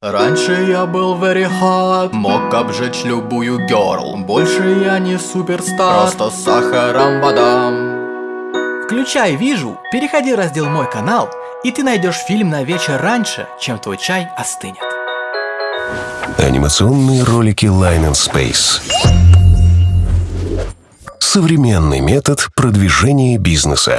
Раньше я был very hot, мог обжечь любую girl Больше я не суперстар, просто с сахаром вода Включай «Вижу», переходи в раздел «Мой канал» и ты найдешь фильм на вечер раньше, чем твой чай остынет. Анимационные ролики Line and Space. Современный метод продвижения бизнеса.